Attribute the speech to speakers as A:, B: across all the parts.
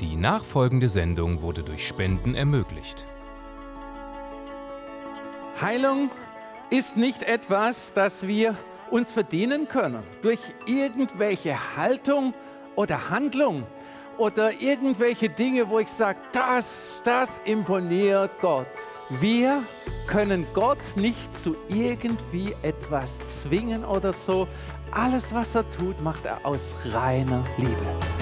A: Die nachfolgende Sendung wurde durch Spenden ermöglicht.
B: Heilung ist nicht etwas, das wir uns verdienen können durch irgendwelche Haltung oder Handlung oder irgendwelche Dinge, wo ich sage, das, das imponiert Gott. Wir können Gott nicht zu irgendwie etwas zwingen oder so. Alles, was er tut, macht er aus reiner Liebe.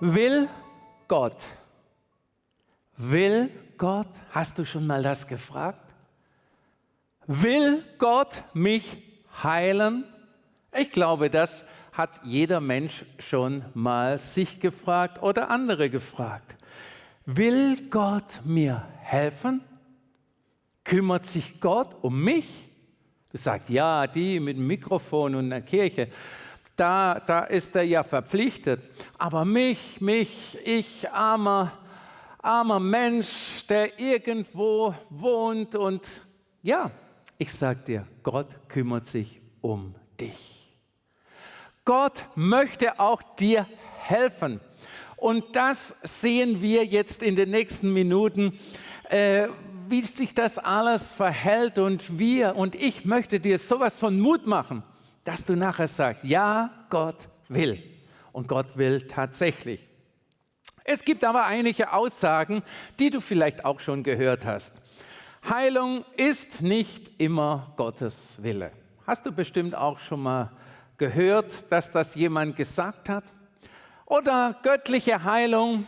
B: Will Gott, will Gott, hast du schon mal das gefragt? Will Gott mich heilen? Ich glaube, das hat jeder Mensch schon mal sich gefragt oder andere gefragt. Will Gott mir helfen? Kümmert sich Gott um mich? Du sagst, ja, die mit dem Mikrofon und der Kirche da, da ist er ja verpflichtet. Aber mich, mich, ich, armer, armer Mensch, der irgendwo wohnt und ja, ich sag dir, Gott kümmert sich um dich. Gott möchte auch dir helfen. Und das sehen wir jetzt in den nächsten Minuten, äh, wie sich das alles verhält. Und wir und ich möchte dir sowas von Mut machen dass du nachher sagst, ja, Gott will. Und Gott will tatsächlich. Es gibt aber einige Aussagen, die du vielleicht auch schon gehört hast. Heilung ist nicht immer Gottes Wille. Hast du bestimmt auch schon mal gehört, dass das jemand gesagt hat? Oder göttliche Heilung,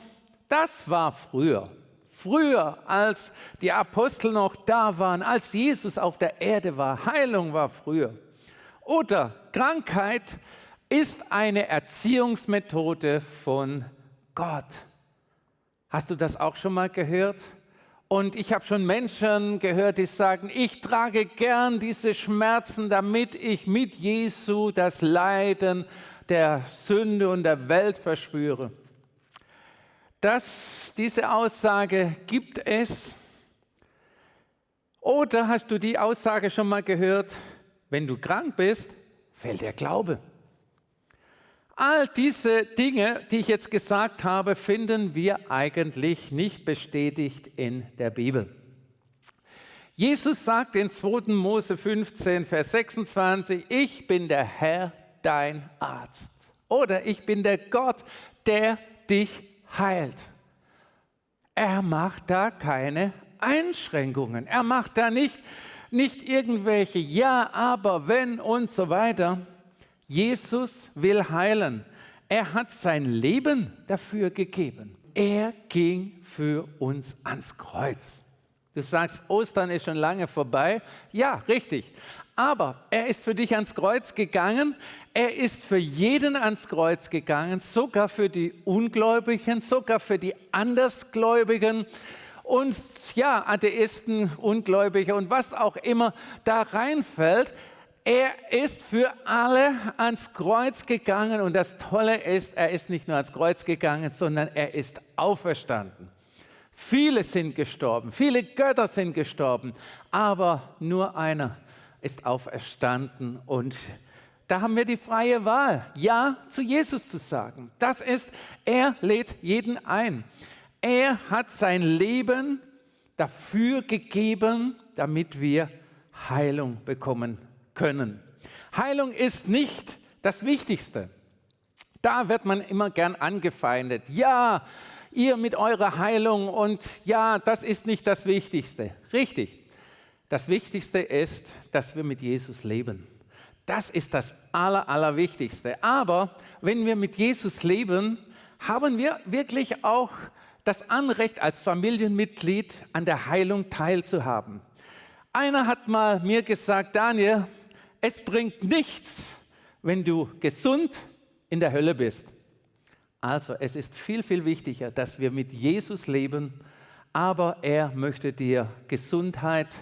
B: das war früher. Früher, als die Apostel noch da waren, als Jesus auf der Erde war. Heilung war früher. Oder Krankheit ist eine Erziehungsmethode von Gott. Hast du das auch schon mal gehört? Und ich habe schon Menschen gehört, die sagen, ich trage gern diese Schmerzen, damit ich mit Jesu das Leiden der Sünde und der Welt verspüre. Das, diese Aussage gibt es. Oder hast du die Aussage schon mal gehört? wenn du krank bist, fällt der Glaube. All diese Dinge, die ich jetzt gesagt habe, finden wir eigentlich nicht bestätigt in der Bibel. Jesus sagt in 2. Mose 15, Vers 26, ich bin der Herr, dein Arzt. Oder ich bin der Gott, der dich heilt. Er macht da keine Einschränkungen. Er macht da nicht nicht irgendwelche Ja, aber, wenn und so weiter. Jesus will heilen. Er hat sein Leben dafür gegeben. Er ging für uns ans Kreuz. Du sagst, Ostern ist schon lange vorbei. Ja, richtig. Aber er ist für dich ans Kreuz gegangen. Er ist für jeden ans Kreuz gegangen, sogar für die Ungläubigen, sogar für die Andersgläubigen uns, ja, Atheisten, Ungläubige und was auch immer da reinfällt. Er ist für alle ans Kreuz gegangen und das Tolle ist, er ist nicht nur ans Kreuz gegangen, sondern er ist auferstanden. Viele sind gestorben, viele Götter sind gestorben, aber nur einer ist auferstanden und da haben wir die freie Wahl, Ja zu Jesus zu sagen. Das ist, er lädt jeden ein. Er hat sein Leben dafür gegeben, damit wir Heilung bekommen können. Heilung ist nicht das Wichtigste. Da wird man immer gern angefeindet. Ja, ihr mit eurer Heilung und ja, das ist nicht das Wichtigste. Richtig. Das Wichtigste ist, dass wir mit Jesus leben. Das ist das Aller, Allerwichtigste. Aber wenn wir mit Jesus leben, haben wir wirklich auch das Anrecht als Familienmitglied an der Heilung teilzuhaben. Einer hat mal mir gesagt, Daniel, es bringt nichts, wenn du gesund in der Hölle bist. Also es ist viel, viel wichtiger, dass wir mit Jesus leben, aber er möchte dir Gesundheit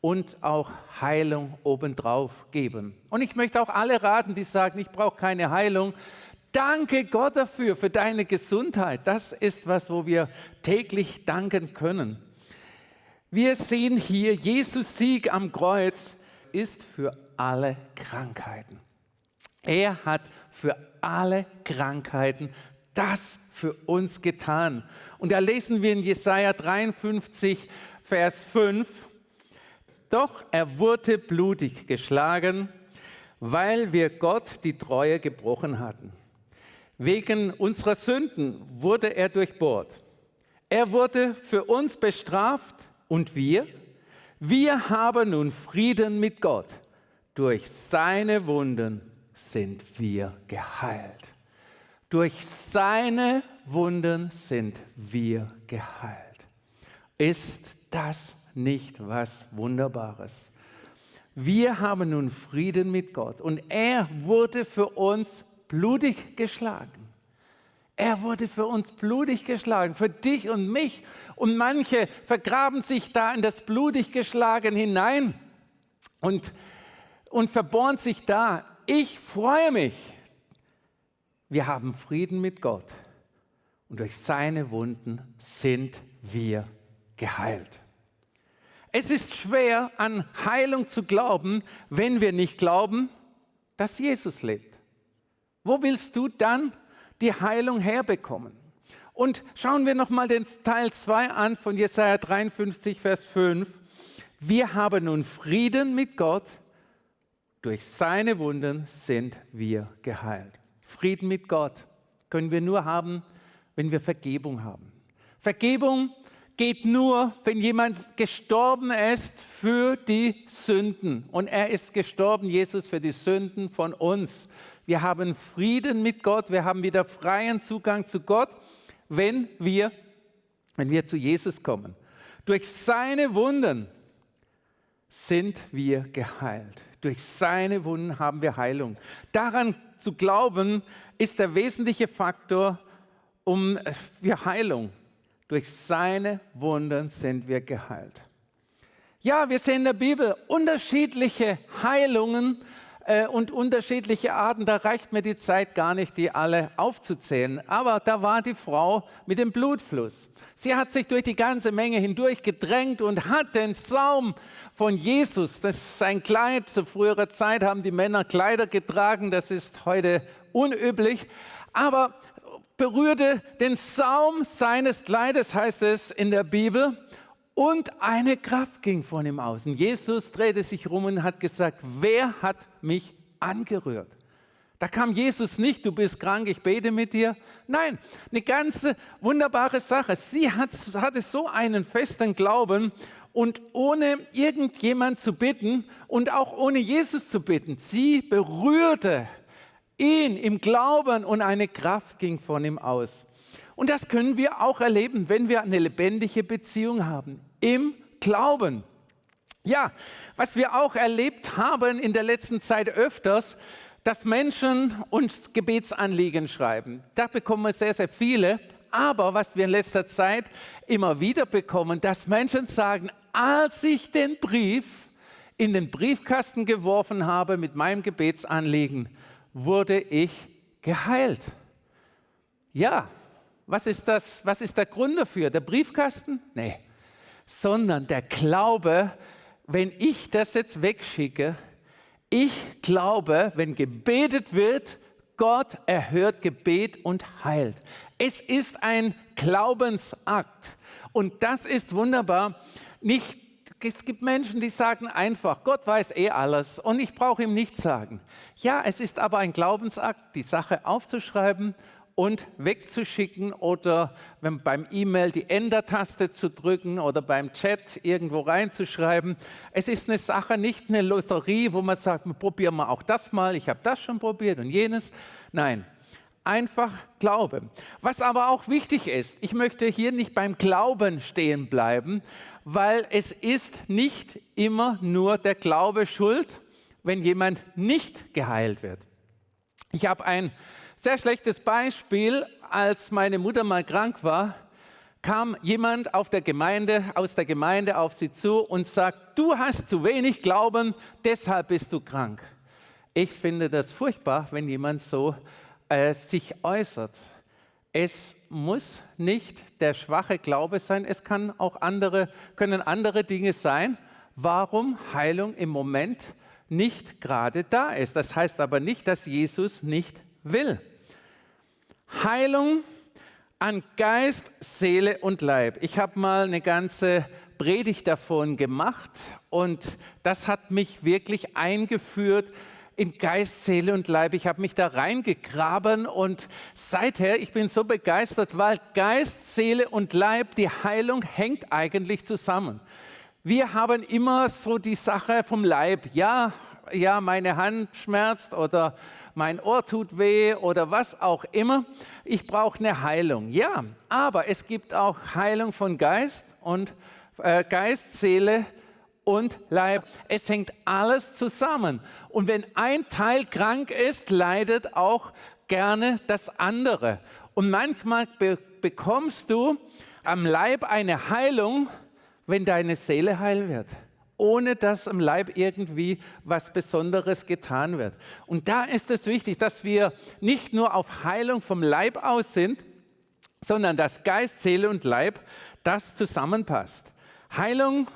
B: und auch Heilung obendrauf geben. Und ich möchte auch alle raten, die sagen, ich brauche keine Heilung. Danke Gott dafür, für deine Gesundheit. Das ist was, wo wir täglich danken können. Wir sehen hier, Jesus Sieg am Kreuz ist für alle Krankheiten. Er hat für alle Krankheiten das für uns getan. Und da lesen wir in Jesaja 53, Vers 5, doch er wurde blutig geschlagen, weil wir Gott die Treue gebrochen hatten. Wegen unserer Sünden wurde er durchbohrt. Er wurde für uns bestraft und wir, wir haben nun Frieden mit Gott. Durch seine Wunden sind wir geheilt. Durch seine Wunden sind wir geheilt. Ist das nicht was Wunderbares? Wir haben nun Frieden mit Gott und er wurde für uns blutig geschlagen. Er wurde für uns blutig geschlagen, für dich und mich. Und manche vergraben sich da in das blutig geschlagen hinein und, und verbohren sich da. Ich freue mich. Wir haben Frieden mit Gott und durch seine Wunden sind wir geheilt. Es ist schwer, an Heilung zu glauben, wenn wir nicht glauben, dass Jesus lebt. Wo willst du dann die Heilung herbekommen? Und schauen wir nochmal den Teil 2 an von Jesaja 53, Vers 5. Wir haben nun Frieden mit Gott, durch seine Wunden sind wir geheilt. Frieden mit Gott können wir nur haben, wenn wir Vergebung haben. Vergebung geht nur, wenn jemand gestorben ist für die Sünden. Und er ist gestorben, Jesus, für die Sünden von uns. Wir haben Frieden mit Gott, wir haben wieder freien Zugang zu Gott, wenn wir, wenn wir zu Jesus kommen. Durch seine Wunden sind wir geheilt. Durch seine Wunden haben wir Heilung. Daran zu glauben, ist der wesentliche Faktor um für Heilung. Durch seine Wunden sind wir geheilt. Ja, wir sehen in der Bibel unterschiedliche Heilungen äh, und unterschiedliche Arten. Da reicht mir die Zeit gar nicht, die alle aufzuzählen. Aber da war die Frau mit dem Blutfluss. Sie hat sich durch die ganze Menge hindurch gedrängt und hat den Saum von Jesus, das ist sein Kleid, zu früherer Zeit haben die Männer Kleider getragen, das ist heute unüblich, aber berührte den Saum seines Kleides, heißt es in der Bibel, und eine Kraft ging von ihm aus. Und Jesus drehte sich rum und hat gesagt, wer hat mich angerührt? Da kam Jesus nicht, du bist krank, ich bete mit dir. Nein, eine ganze wunderbare Sache. Sie hat, hatte so einen festen Glauben und ohne irgendjemand zu bitten und auch ohne Jesus zu bitten, sie berührte ihn im Glauben und eine Kraft ging von ihm aus. Und das können wir auch erleben, wenn wir eine lebendige Beziehung haben, im Glauben. Ja, was wir auch erlebt haben in der letzten Zeit öfters, dass Menschen uns Gebetsanliegen schreiben. Da bekommen wir sehr, sehr viele. Aber was wir in letzter Zeit immer wieder bekommen, dass Menschen sagen, als ich den Brief in den Briefkasten geworfen habe mit meinem Gebetsanliegen, wurde ich geheilt. Ja, was ist, das, was ist der Grund dafür? Der Briefkasten? Nee, sondern der Glaube, wenn ich das jetzt wegschicke, ich glaube, wenn gebetet wird, Gott erhört Gebet und heilt. Es ist ein Glaubensakt. Und das ist wunderbar. Nicht es gibt Menschen, die sagen einfach, Gott weiß eh alles und ich brauche ihm nichts sagen. Ja, es ist aber ein Glaubensakt, die Sache aufzuschreiben und wegzuschicken oder wenn beim E-Mail die Enter-Taste zu drücken oder beim Chat irgendwo reinzuschreiben. Es ist eine Sache, nicht eine Lotterie, wo man sagt, probieren wir auch das mal, ich habe das schon probiert und jenes. Nein, einfach Glaube. Was aber auch wichtig ist, ich möchte hier nicht beim Glauben stehen bleiben, weil es ist nicht immer nur der Glaube schuld, wenn jemand nicht geheilt wird. Ich habe ein sehr schlechtes Beispiel, als meine Mutter mal krank war. kam jemand auf der Gemeinde, aus der Gemeinde auf sie zu und sagt, du hast zu wenig Glauben, deshalb bist du krank. Ich finde das furchtbar, wenn jemand so äh, sich äußert. Es muss nicht der schwache Glaube sein, es kann auch andere, können andere Dinge sein, warum Heilung im Moment nicht gerade da ist. Das heißt aber nicht, dass Jesus nicht will. Heilung an Geist, Seele und Leib. Ich habe mal eine ganze Predigt davon gemacht und das hat mich wirklich eingeführt in Geist, Seele und Leib. Ich habe mich da reingegraben und seither, ich bin so begeistert, weil Geist, Seele und Leib, die Heilung hängt eigentlich zusammen. Wir haben immer so die Sache vom Leib. Ja, ja, meine Hand schmerzt oder mein Ohr tut weh oder was auch immer. Ich brauche eine Heilung. Ja, aber es gibt auch Heilung von Geist und äh, Geist, Seele und Leib. Es hängt alles zusammen. Und wenn ein Teil krank ist, leidet auch gerne das andere. Und manchmal be bekommst du am Leib eine Heilung, wenn deine Seele heil wird, ohne dass am Leib irgendwie was Besonderes getan wird. Und da ist es wichtig, dass wir nicht nur auf Heilung vom Leib aus sind, sondern dass Geist, Seele und Leib das zusammenpasst. Heilung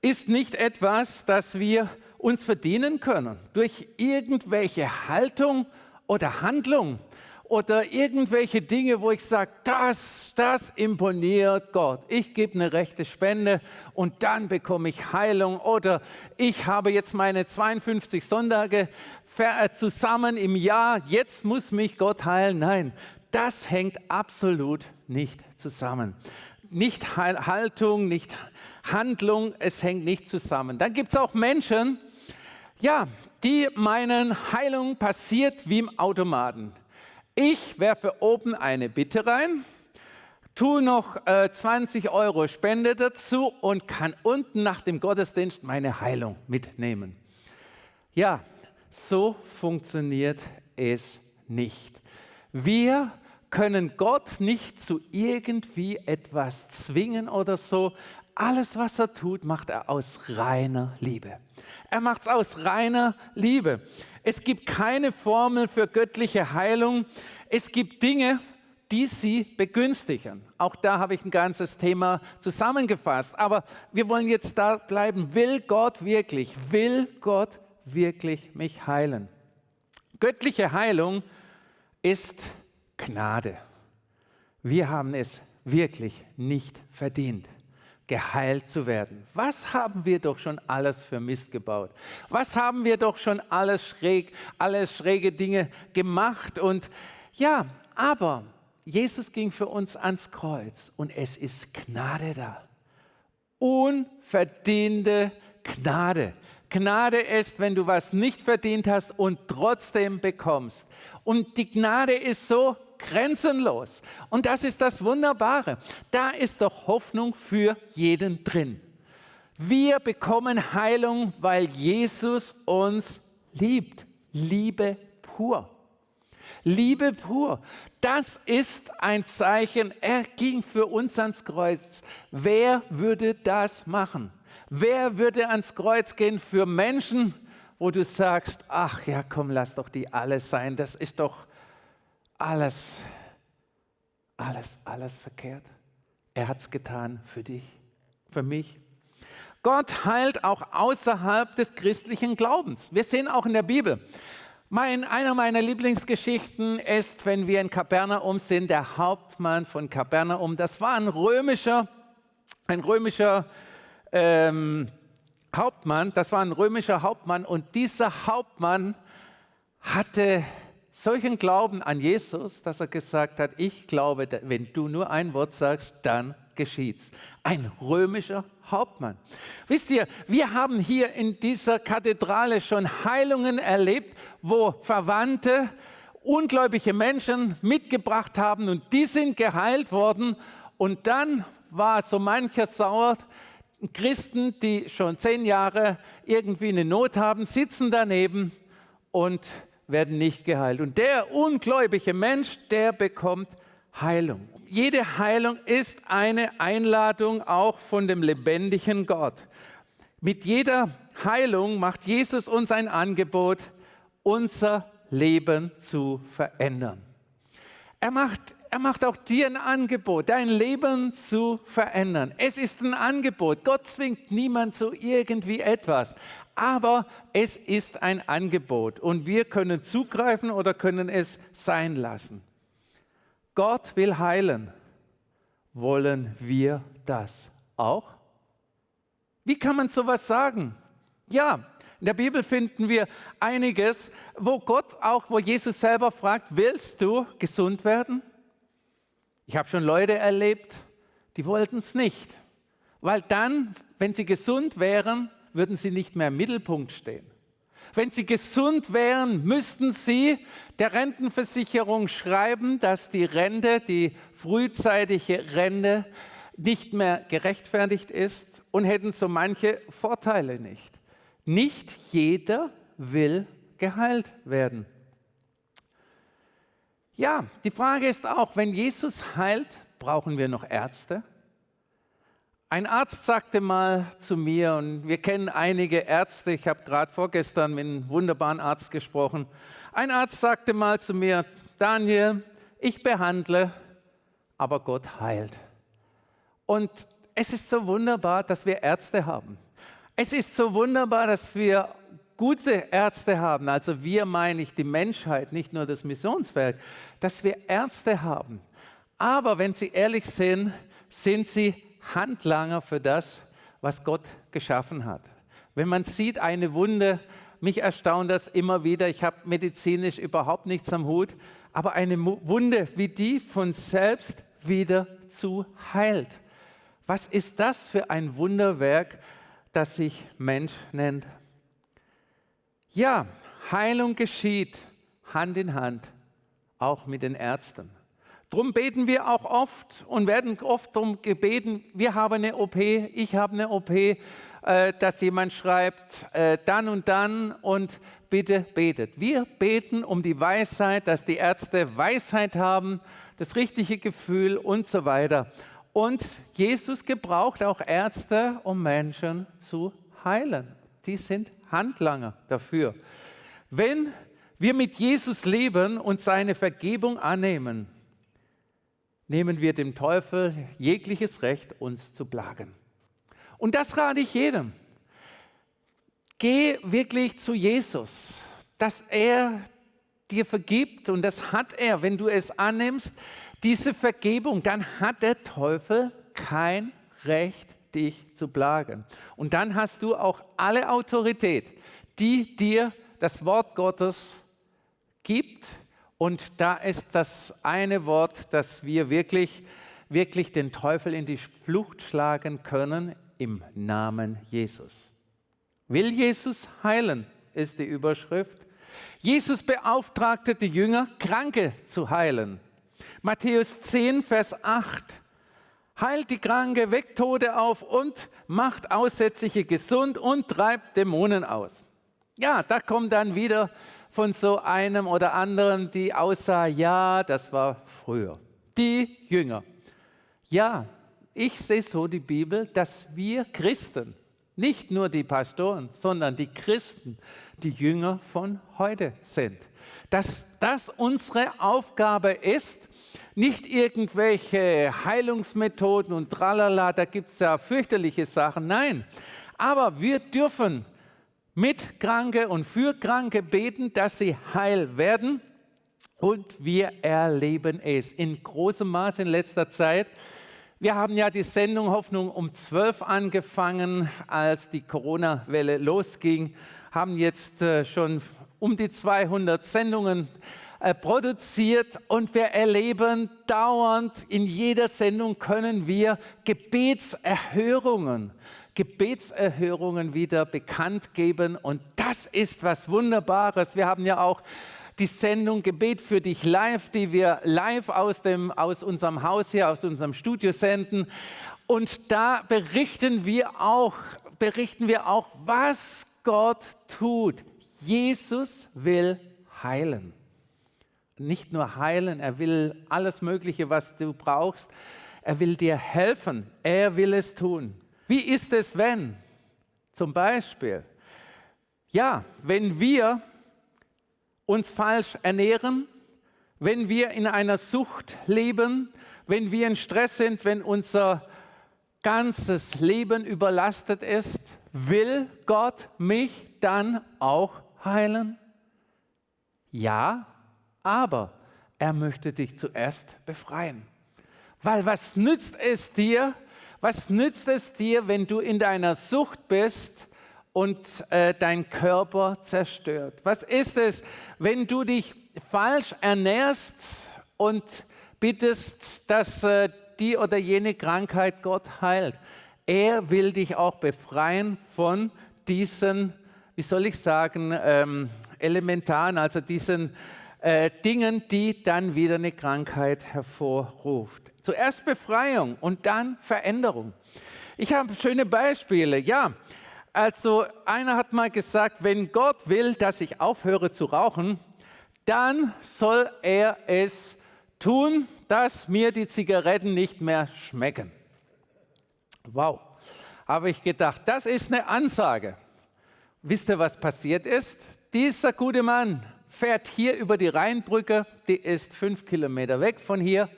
B: ist nicht etwas, das wir uns verdienen können durch irgendwelche Haltung oder Handlung oder irgendwelche Dinge, wo ich sage, das, das imponiert Gott. Ich gebe eine rechte Spende und dann bekomme ich Heilung oder ich habe jetzt meine 52 Sonntage äh, zusammen im Jahr, jetzt muss mich Gott heilen. Nein, das hängt absolut nicht zusammen. Nicht Haltung, nicht Handlung, es hängt nicht zusammen. Dann gibt es auch Menschen, ja, die meinen, Heilung passiert wie im Automaten. Ich werfe oben eine Bitte rein, tue noch äh, 20 Euro Spende dazu und kann unten nach dem Gottesdienst meine Heilung mitnehmen. Ja, so funktioniert es nicht. Wir können Gott nicht zu irgendwie etwas zwingen oder so, alles, was er tut, macht er aus reiner Liebe. Er macht es aus reiner Liebe. Es gibt keine Formel für göttliche Heilung. Es gibt Dinge, die sie begünstigen. Auch da habe ich ein ganzes Thema zusammengefasst. Aber wir wollen jetzt da bleiben. Will Gott wirklich, will Gott wirklich mich heilen? Göttliche Heilung ist Gnade. Wir haben es wirklich nicht verdient geheilt zu werden. Was haben wir doch schon alles für Mist gebaut? Was haben wir doch schon alles schräg, alles schräge Dinge gemacht? Und ja, aber Jesus ging für uns ans Kreuz und es ist Gnade da. Unverdiente Gnade. Gnade ist, wenn du was nicht verdient hast und trotzdem bekommst. Und die Gnade ist so grenzenlos. Und das ist das Wunderbare. Da ist doch Hoffnung für jeden drin. Wir bekommen Heilung, weil Jesus uns liebt. Liebe pur. Liebe pur. Das ist ein Zeichen. Er ging für uns ans Kreuz. Wer würde das machen? Wer würde ans Kreuz gehen für Menschen, wo du sagst, ach ja, komm, lass doch die alle sein. Das ist doch alles, alles, alles verkehrt. Er hat es getan für dich, für mich. Gott heilt auch außerhalb des christlichen Glaubens. Wir sehen auch in der Bibel. Mein, einer meiner Lieblingsgeschichten ist, wenn wir in Kapernaum sind, der Hauptmann von Kapernaum. Das war ein römischer, ein römischer ähm, Hauptmann. Das war ein römischer Hauptmann und dieser Hauptmann hatte solchen Glauben an Jesus, dass er gesagt hat, ich glaube, wenn du nur ein Wort sagst, dann geschieht's. Ein römischer Hauptmann. Wisst ihr, wir haben hier in dieser Kathedrale schon Heilungen erlebt, wo Verwandte ungläubige Menschen mitgebracht haben und die sind geheilt worden. Und dann war so mancher sauer. Christen, die schon zehn Jahre irgendwie eine Not haben, sitzen daneben und werden nicht geheilt. Und der ungläubige Mensch, der bekommt Heilung. Jede Heilung ist eine Einladung auch von dem lebendigen Gott. Mit jeder Heilung macht Jesus uns ein Angebot, unser Leben zu verändern. Er macht, er macht auch dir ein Angebot, dein Leben zu verändern. Es ist ein Angebot. Gott zwingt niemand zu irgendwie etwas. Aber es ist ein Angebot und wir können zugreifen oder können es sein lassen. Gott will heilen. Wollen wir das auch? Wie kann man sowas sagen? Ja, in der Bibel finden wir einiges, wo Gott auch, wo Jesus selber fragt, willst du gesund werden? Ich habe schon Leute erlebt, die wollten es nicht, weil dann, wenn sie gesund wären, würden sie nicht mehr im Mittelpunkt stehen. Wenn sie gesund wären, müssten sie der Rentenversicherung schreiben, dass die Rente, die frühzeitige Rente, nicht mehr gerechtfertigt ist und hätten so manche Vorteile nicht. Nicht jeder will geheilt werden. Ja, die Frage ist auch, wenn Jesus heilt, brauchen wir noch Ärzte? Ein Arzt sagte mal zu mir, und wir kennen einige Ärzte, ich habe gerade vorgestern mit einem wunderbaren Arzt gesprochen, ein Arzt sagte mal zu mir, Daniel, ich behandle, aber Gott heilt. Und es ist so wunderbar, dass wir Ärzte haben. Es ist so wunderbar, dass wir gute Ärzte haben, also wir meine ich die Menschheit, nicht nur das Missionswerk, dass wir Ärzte haben. Aber wenn Sie ehrlich sind, sind sie Handlanger für das, was Gott geschaffen hat. Wenn man sieht, eine Wunde, mich erstaunt das immer wieder, ich habe medizinisch überhaupt nichts am Hut, aber eine Wunde wie die von selbst wieder zu heilt. Was ist das für ein Wunderwerk, das sich Mensch nennt? Ja, Heilung geschieht Hand in Hand, auch mit den Ärzten. Darum beten wir auch oft und werden oft darum gebeten, wir haben eine OP, ich habe eine OP, äh, dass jemand schreibt, äh, dann und dann und bitte betet. Wir beten um die Weisheit, dass die Ärzte Weisheit haben, das richtige Gefühl und so weiter. Und Jesus gebraucht auch Ärzte, um Menschen zu heilen. Die sind Handlanger dafür. Wenn wir mit Jesus leben und seine Vergebung annehmen, nehmen wir dem Teufel jegliches Recht, uns zu plagen. Und das rate ich jedem. Geh wirklich zu Jesus, dass er dir vergibt und das hat er, wenn du es annimmst, diese Vergebung, dann hat der Teufel kein Recht, dich zu plagen. Und dann hast du auch alle Autorität, die dir das Wort Gottes gibt, und da ist das eine Wort, dass wir wirklich, wirklich den Teufel in die Flucht schlagen können im Namen Jesus. Will Jesus heilen, ist die Überschrift. Jesus beauftragte die Jünger, Kranke zu heilen. Matthäus 10, Vers 8. Heilt die Kranke, weckt Tode auf und macht Aussätzliche gesund und treibt Dämonen aus. Ja, da kommt dann wieder von so einem oder anderen, die aussah, ja, das war früher. Die Jünger. Ja, ich sehe so die Bibel, dass wir Christen, nicht nur die Pastoren, sondern die Christen, die Jünger von heute sind. Dass das unsere Aufgabe ist, nicht irgendwelche Heilungsmethoden und tralala, da gibt es ja fürchterliche Sachen. Nein, aber wir dürfen mit Kranke und für Kranke beten, dass sie heil werden. Und wir erleben es in großem Maß in letzter Zeit. Wir haben ja die Sendung Hoffnung um 12 angefangen, als die Corona-Welle losging, haben jetzt äh, schon um die 200 Sendungen produziert und wir erleben dauernd, in jeder Sendung können wir Gebetserhörungen Gebetserhörungen wieder bekannt geben. Und das ist was Wunderbares. Wir haben ja auch die Sendung Gebet für dich live, die wir live aus, dem, aus unserem Haus hier, aus unserem Studio senden. Und da berichten wir auch, berichten wir auch, was Gott tut. Jesus will heilen. Nicht nur heilen, er will alles Mögliche, was du brauchst. Er will dir helfen. Er will es tun. Wie ist es, wenn? Zum Beispiel, ja, wenn wir uns falsch ernähren, wenn wir in einer Sucht leben, wenn wir in Stress sind, wenn unser ganzes Leben überlastet ist, will Gott mich dann auch heilen? Ja, aber er möchte dich zuerst befreien. Weil was nützt es dir, was nützt es dir, wenn du in deiner Sucht bist und äh, dein Körper zerstört? Was ist es, wenn du dich falsch ernährst und bittest, dass äh, die oder jene Krankheit Gott heilt? Er will dich auch befreien von diesen, wie soll ich sagen, ähm, elementaren, also diesen äh, Dingen, die dann wieder eine Krankheit hervorruft. Zuerst Befreiung und dann Veränderung. Ich habe schöne Beispiele. Ja, also einer hat mal gesagt, wenn Gott will, dass ich aufhöre zu rauchen, dann soll er es tun, dass mir die Zigaretten nicht mehr schmecken. Wow, habe ich gedacht, das ist eine Ansage. Wisst ihr, was passiert ist? Dieser gute Mann fährt hier über die Rheinbrücke, die ist fünf Kilometer weg von hier,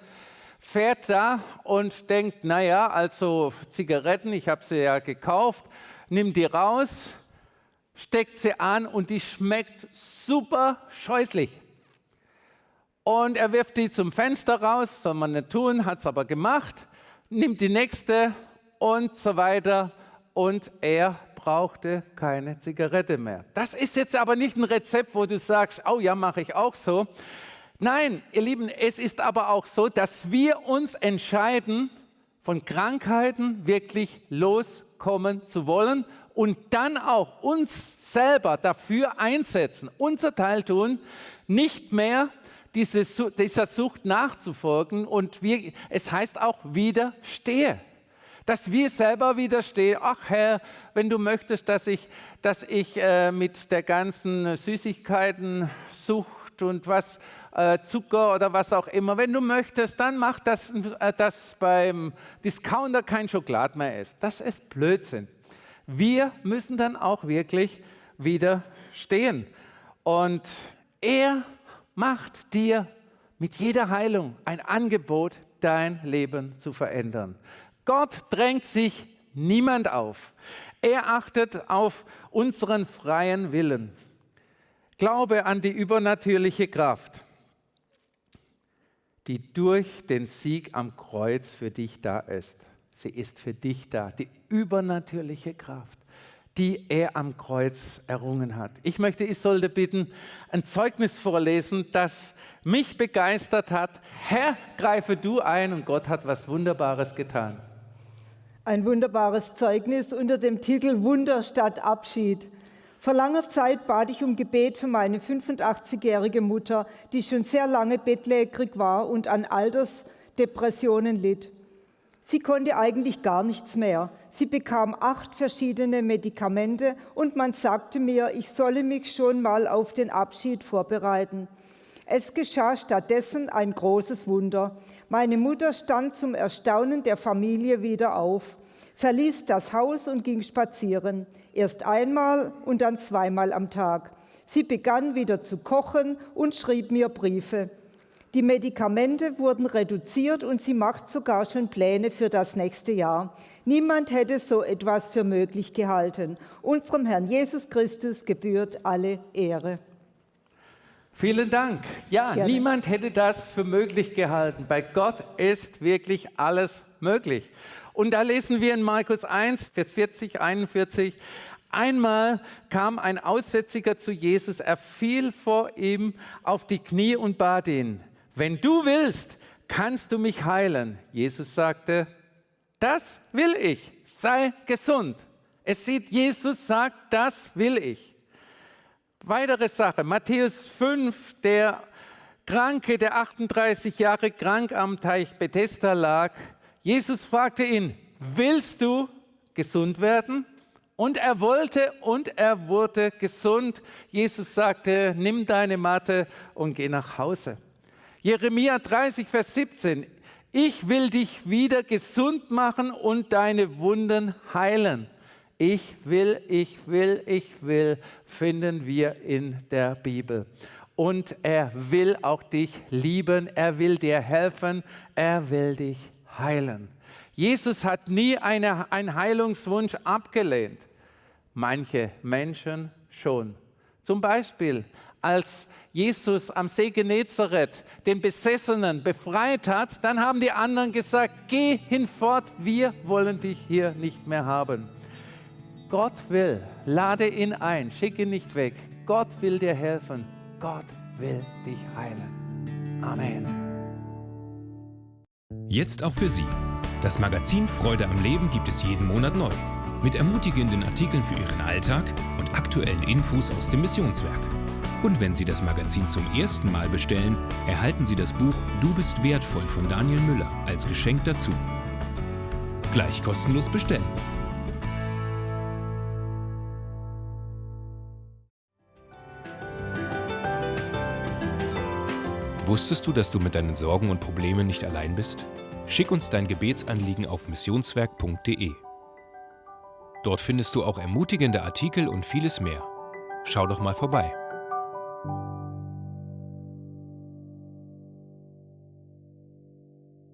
B: fährt da und denkt, naja, also Zigaretten, ich habe sie ja gekauft, nimmt die raus, steckt sie an und die schmeckt super scheußlich. Und er wirft die zum Fenster raus, soll man nicht tun, hat es aber gemacht, nimmt die nächste und so weiter und er brauchte keine Zigarette mehr. Das ist jetzt aber nicht ein Rezept, wo du sagst, oh ja, mache ich auch so. Nein, ihr Lieben, es ist aber auch so, dass wir uns entscheiden, von Krankheiten wirklich loskommen zu wollen und dann auch uns selber dafür einsetzen, unser Teil tun, nicht mehr diese, dieser Sucht nachzufolgen und wir, es heißt auch widerstehe dass wir selber widerstehen. Ach Herr, wenn du möchtest, dass ich, dass ich äh, mit der ganzen Süßigkeiten-Sucht und was, äh, Zucker oder was auch immer, wenn du möchtest, dann mach das, äh, dass beim Discounter kein Schokolade mehr ist. Das ist Blödsinn. Wir müssen dann auch wirklich widerstehen. Und er macht dir mit jeder Heilung ein Angebot, dein Leben zu verändern. Gott drängt sich niemand auf. Er achtet auf unseren freien Willen. Glaube an die übernatürliche Kraft, die durch den Sieg am Kreuz für dich da ist. Sie ist für dich da, die übernatürliche Kraft, die er am Kreuz errungen hat. Ich möchte Isolde bitten, ein Zeugnis vorlesen, das mich begeistert hat. Herr, greife du ein und Gott hat was Wunderbares getan.
C: Ein wunderbares Zeugnis unter dem Titel Wunder statt Abschied. Vor langer Zeit bat ich um Gebet für meine 85-jährige Mutter, die schon sehr lange bettlägerig war und an Altersdepressionen litt. Sie konnte eigentlich gar nichts mehr. Sie bekam acht verschiedene Medikamente und man sagte mir, ich solle mich schon mal auf den Abschied vorbereiten. Es geschah stattdessen ein großes Wunder. Meine Mutter stand zum Erstaunen der Familie wieder auf, verließ das Haus und ging spazieren, erst einmal und dann zweimal am Tag. Sie begann wieder zu kochen und schrieb mir Briefe. Die Medikamente wurden reduziert und sie macht sogar schon Pläne für das nächste Jahr. Niemand hätte so etwas für möglich gehalten. Unserem Herrn Jesus Christus gebührt alle Ehre.
B: Vielen Dank. Ja, Gerne. niemand hätte das für möglich gehalten. Bei Gott ist wirklich alles möglich. Und da lesen wir in Markus 1, Vers 40, 41, Einmal kam ein Aussätziger zu Jesus, er fiel vor ihm auf die Knie und bat ihn, wenn du willst, kannst du mich heilen. Jesus sagte, das will ich, sei gesund. Es sieht, Jesus sagt, das will ich. Weitere Sache, Matthäus 5, der Kranke, der 38 Jahre krank am Teich Bethesda lag. Jesus fragte ihn, willst du gesund werden? Und er wollte und er wurde gesund. Jesus sagte, nimm deine Matte und geh nach Hause. Jeremia 30, Vers 17. Ich will dich wieder gesund machen und deine Wunden heilen. Ich will, ich will, ich will, finden wir in der Bibel. Und er will auch dich lieben, er will dir helfen, er will dich heilen. Jesus hat nie eine, einen Heilungswunsch abgelehnt. Manche Menschen schon. Zum Beispiel, als Jesus am See Genezareth den Besessenen befreit hat, dann haben die anderen gesagt, geh hinfort, wir wollen dich hier nicht mehr haben. Gott will, lade ihn ein, schicke ihn nicht weg. Gott will dir helfen. Gott will dich heilen. Amen.
A: Jetzt auch für Sie. Das Magazin Freude am Leben gibt es jeden Monat neu. Mit ermutigenden Artikeln für Ihren Alltag und aktuellen Infos aus dem Missionswerk. Und wenn Sie das Magazin zum ersten Mal bestellen, erhalten Sie das Buch Du bist wertvoll von Daniel Müller als Geschenk dazu. Gleich kostenlos bestellen. Wusstest du, dass du mit deinen Sorgen und Problemen nicht allein bist? Schick uns dein Gebetsanliegen auf missionswerk.de. Dort findest du auch ermutigende Artikel und vieles mehr. Schau doch mal vorbei.